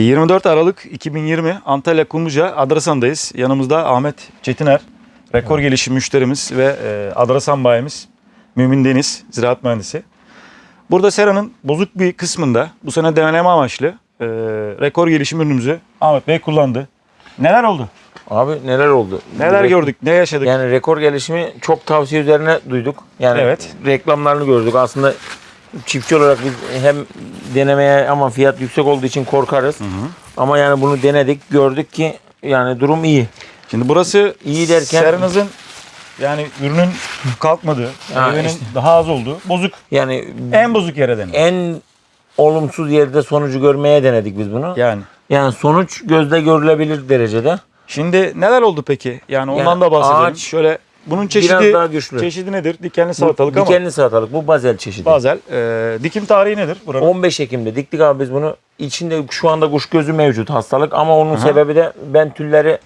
24 Aralık 2020 Antalya Kumluca Adrasan'dayız. Yanımızda Ahmet Çetiner, rekor gelişim müşterimiz ve e, Adrasan bayimiz Mümin Deniz, ziraat mühendisi. Burada seranın bozuk bir kısmında bu sene deneme amaçlı e, rekor gelişim ürünümüzü Ahmet Bey kullandı. Neler oldu? Abi neler oldu? Neler Re- gördük? Ne yaşadık? Yani rekor gelişimi çok tavsiye üzerine duyduk. Yani Evet. reklamlarını gördük. Aslında çiftçi olarak biz hem denemeye ama fiyat yüksek olduğu için korkarız. Ama yani bunu denedik, gördük ki yani durum iyi. Şimdi burası İyi derken- seranızın yani ürünün kalkmadığı, Ha, meyvenin işte. daha az olduğu, bozuk. Yani En bozuk yere denir. en olumsuz yerde sonucu görmeye denedik biz bunu. Yani. Yani sonuç gözle görülebilir derecede. Şimdi neler oldu peki? Yani ondan Yani da bahsedelim. ağaç Şöyle bunun Biraz çeşidi daha güçlü. çeşidi nedir? Dikenli Bu salatalık ama Dikenli salatalık. Bu bazel çeşidi. bazel. Ee, dikim tarihi nedir buranın? 15 Ekim'de diktik abi biz bunu. İçinde şu anda kuş gözü mevcut hastalık ama onun sebebi de ben tülleri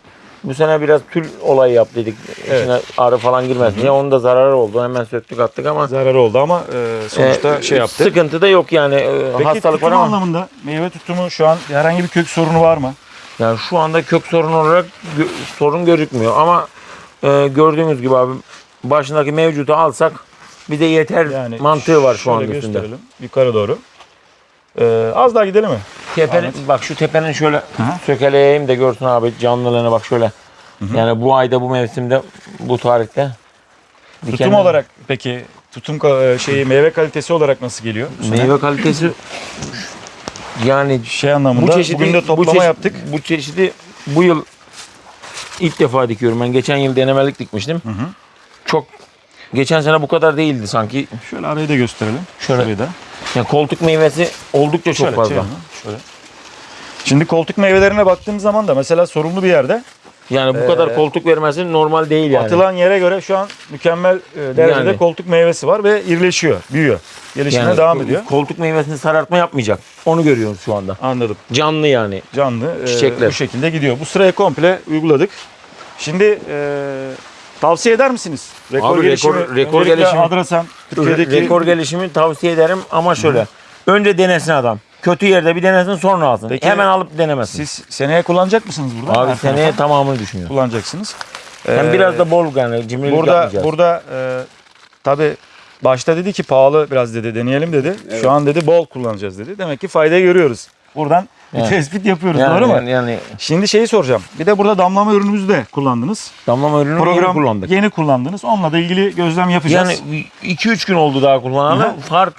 bu sene biraz tül olayı yaptıydık. Evet. İçine arı falan girmesin diye. Onun da zararı oldu. Hemen söktük attık ama Zararı oldu ama e, sonuçta e, şey yaptı. Sıkıntı da yok yani. E, Peki hastalık var ama anlamında meyve tutumu şu an herhangi bir kök sorunu var mı? yani şu anda kök sorun olarak sorun gözükmüyor ama e, gördüğünüz gibi abi başındaki mevcutu alsak bize yeter Yani mantığı var şu an şöyle üstünde. gösterelim yukarı doğru. Ee, az daha gidelim mi? Tepenin, bak şu tepenin şöyle sökeleyeyim de görsün abi canlılığını bak şöyle. Yani bu ayda bu mevsimde bu tarihte. Tutum dikenli- olarak peki tutum ka- e, şeyi meyve kalitesi olarak nasıl geliyor? meyve kalitesi yani şey anlamında bu çeşidi bugün de toplama bu çeşit- yaptık. Bu çeşidi bu yıl ilk defa dikiyorum. Ben geçen yıl denemelik dikmiştim. Çok geçen sene bu kadar değildi sanki. Şöyle arayı da gösterelim. Şöyle. Şurayı da. Yani koltuk meyvesi oldukça çok Şöyle, fazla. Şöyle. Şimdi koltuk meyvelerine baktığımız zaman da mesela sorumlu bir yerde Yani bu Ee, kadar koltuk vermesi normal değil yani. atılan yere göre şu an mükemmel e, derecede Yani. koltuk meyvesi var ve irileşiyor, büyüyor. Gelişimine Yani devam ediyor. Koltuk meyvesini sarartma yapmayacak. Onu görüyoruz şu anda. Anladım. Canlı yani. Canlı e, Çiçekler. bu şekilde gidiyor. Bu sırayı komple uyguladık. Şimdi e, tavsiye eder misiniz? Rekor Abi, gelişimi, rekor- rekor öncelikle gelişimi- Adrasan, Türkiye'deki Rekor gelişimi tavsiye ederim ama şöyle. Önce denesin adam. Kötü yerde bir denesin sonra alsın. Peki, Hemen alıp denemesin. siz seneye kullanacak mısınız burada? Abi Her seneye tarafa tamamını düşünüyor. kullanacaksınız. Hem Ee, biraz da bol yani cimrilik burada yapmayacağız. burada e, tabi başta dedi ki pahalı biraz dedi deneyelim dedi. Şu an dedi bol kullanacağız dedi. Demek ki faydayı görüyoruz. Buradan bir Evet. tespit yapıyoruz yani, doğru mu? yani, yani Şimdi şeyi soracağım. Bir de burada damlama ürünümüzü de kullandınız. damlama ürünü Program yeni kullandık. Yeni kullandınız. Onunla da ilgili gözlem yapacağız. Yani 2-3 gün oldu daha kullanalı. Fark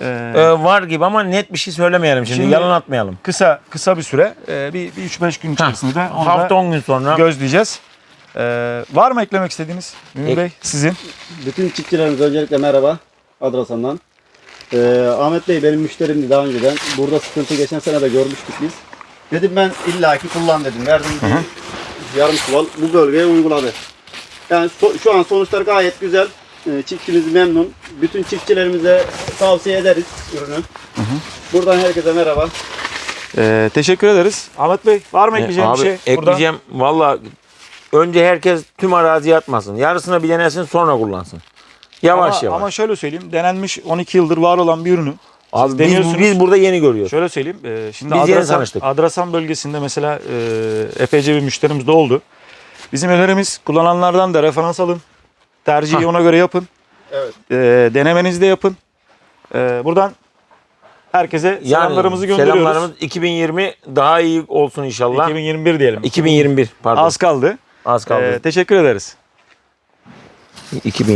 Ee, e, var gibi ama net bir şey söylemeyelim şimdi. Şimdi- Yalan atmayalım. kısa kısa bir süre e, bir, bir 3-5 gün içerisinde onu da Hafta 10 gün sonra gözleyeceğiz. Ee, var mı eklemek istediğiniz Mümin Ek- Bey sizin? Bütün çiftçilerimize öncelikle merhaba Adrasan'dan. Ee, Ahmet Bey benim müşterimdi daha önceden. Burada sıkıntı geçen sene de görmüştük biz. Dedim ben illaki kullan dedim. Verdim bir yarım çuval bu bölgeye uyguladı. Yani so- şu an sonuçlar gayet güzel. Ee, çiftçimiz memnun. Bütün çiftçilerimize tavsiye ederiz ürünü. Buradan herkese merhaba. Ee, teşekkür ederiz. Ahmet Bey var mı E, ekleyeceğim abi, bir şey? Ekleyeceğim. Valla önce herkes tüm araziye atmasın. Yarısına bir denesin sonra kullansın. Yavaş ama, yavaş. ama şöyle söyleyeyim. Denenmiş 12 yıldır var olan bir ürünü. Abi biz, deniyorsunuz. biz burada yeni görüyoruz. Şöyle söyleyeyim. e, şimdi Biz yeni Adrasan, tanıştık. Adrasan bölgesinde mesela e, epeyce bir müşterimiz de oldu. Bizim önerimiz kullananlardan da referans alın. Tercihi Hah. ona göre yapın. Evet. E, denemenizi de yapın. E, buradan herkese selamlarımızı gönderiyoruz. Selamlarımız 2020 daha iyi olsun inşallah. 2021 diyelim. 2021 pardon. Az kaldı. Az kaldı. E, teşekkür ederiz. 2000